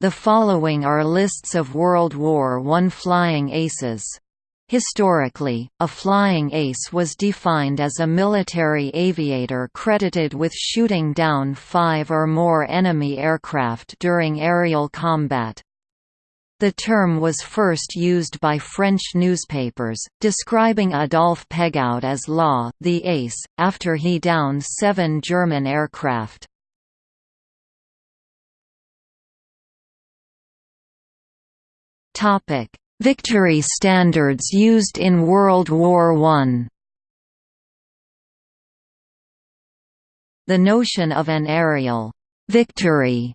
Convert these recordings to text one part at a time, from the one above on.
The following are lists of World War I flying aces. Historically, a flying ace was defined as a military aviator credited with shooting down five or more enemy aircraft during aerial combat. The term was first used by French newspapers, describing Adolphe Pégoud as Law the Ace, after he downed seven German aircraft. Victory standards used in World War I. The notion of an aerial victory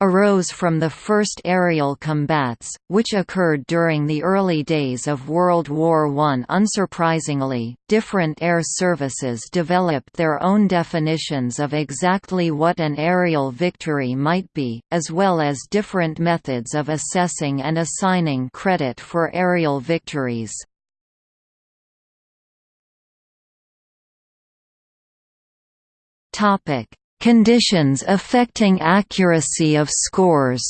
arose from the first aerial combats, which occurred during the early days of World War I. Unsurprisingly, different air services developed their own definitions of exactly what an aerial victory might be, as well as different methods of assessing and assigning credit for aerial victories. Topic Conditions affecting accuracy of scores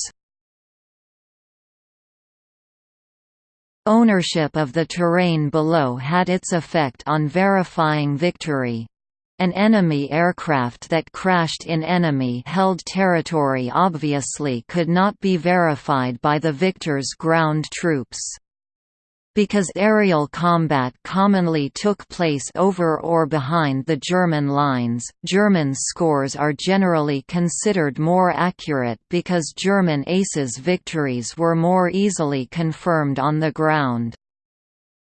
Ownership of the terrain below had its effect on verifying victory. An enemy aircraft that crashed in enemy-held territory obviously could not be verified by the victor's ground troops. Because aerial combat commonly took place over or behind the German lines, German scores are generally considered more accurate because German aces' victories were more easily confirmed on the ground.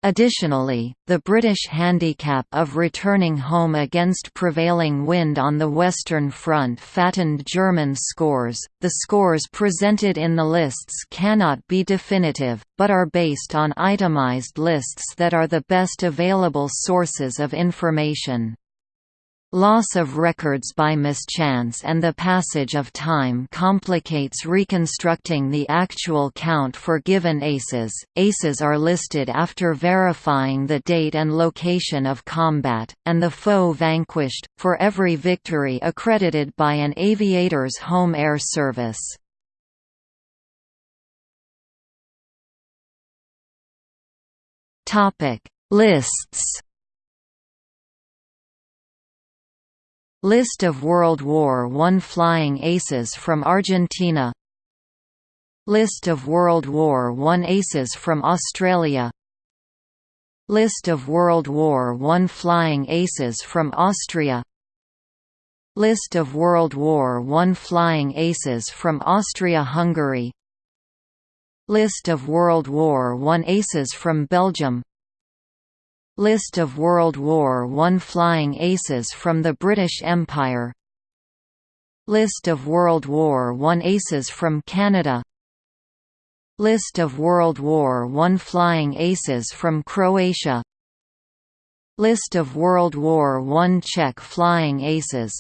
Additionally, the British handicap of returning home against prevailing wind on the Western Front fattened German scores. The scores presented in the lists cannot be definitive, but are based on itemized lists that are the best available sources of information. Loss of records by mischance and the passage of time complicates reconstructing the actual count for given aces. Aces are listed after verifying the date and location of combat, and the foe vanquished, for every victory accredited by an aviator's home air service. Lists List of World War I flying aces from Argentina. List of World War I aces from Australia. List of World War I flying aces from Austria. List of World War I flying aces from Austria-Hungary. List of World War I aces from Belgium List of World War I flying aces from the British Empire. List of World War I aces from Canada. List of World War I flying aces from Croatia. List of World War I Czech flying aces.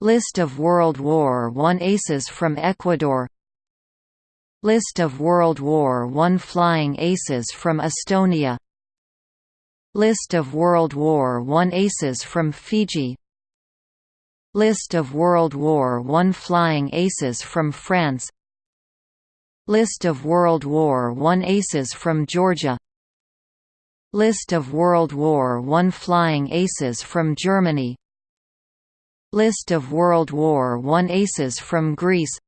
List of World War I aces from Ecuador. List of World War I flying aces from Estonia List of World War I aces from Fiji. List of World War I flying aces from France. List of World War I aces from Georgia. List of World War I flying aces from Germany. List of World War I aces from Greece.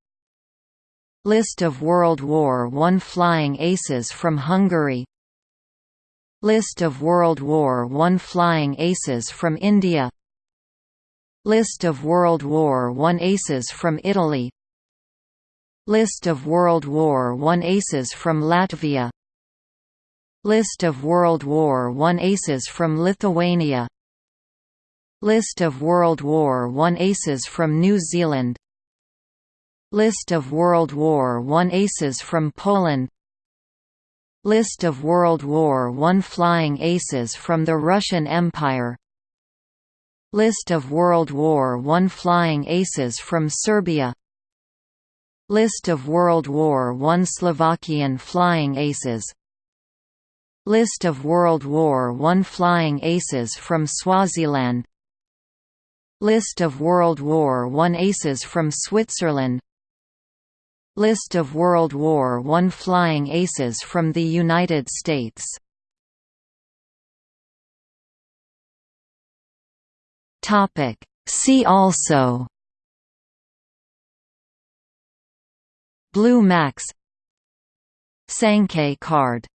List of World War I flying aces from Hungary List of World War I flying aces from India. List of World War I aces from Italy. List of World War I aces from Latvia. List of World War I aces from Lithuania. List of World War I aces from New Zealand. List of World War I aces from Poland List of World War I flying aces from the Russian Empire. List of World War I flying aces from Serbia. List of World War I Slovakian flying aces. List of World War I flying aces from Swaziland. List of World War I aces from Switzerland List of World War I flying aces from the United States. See also. Blue Max. Sanke card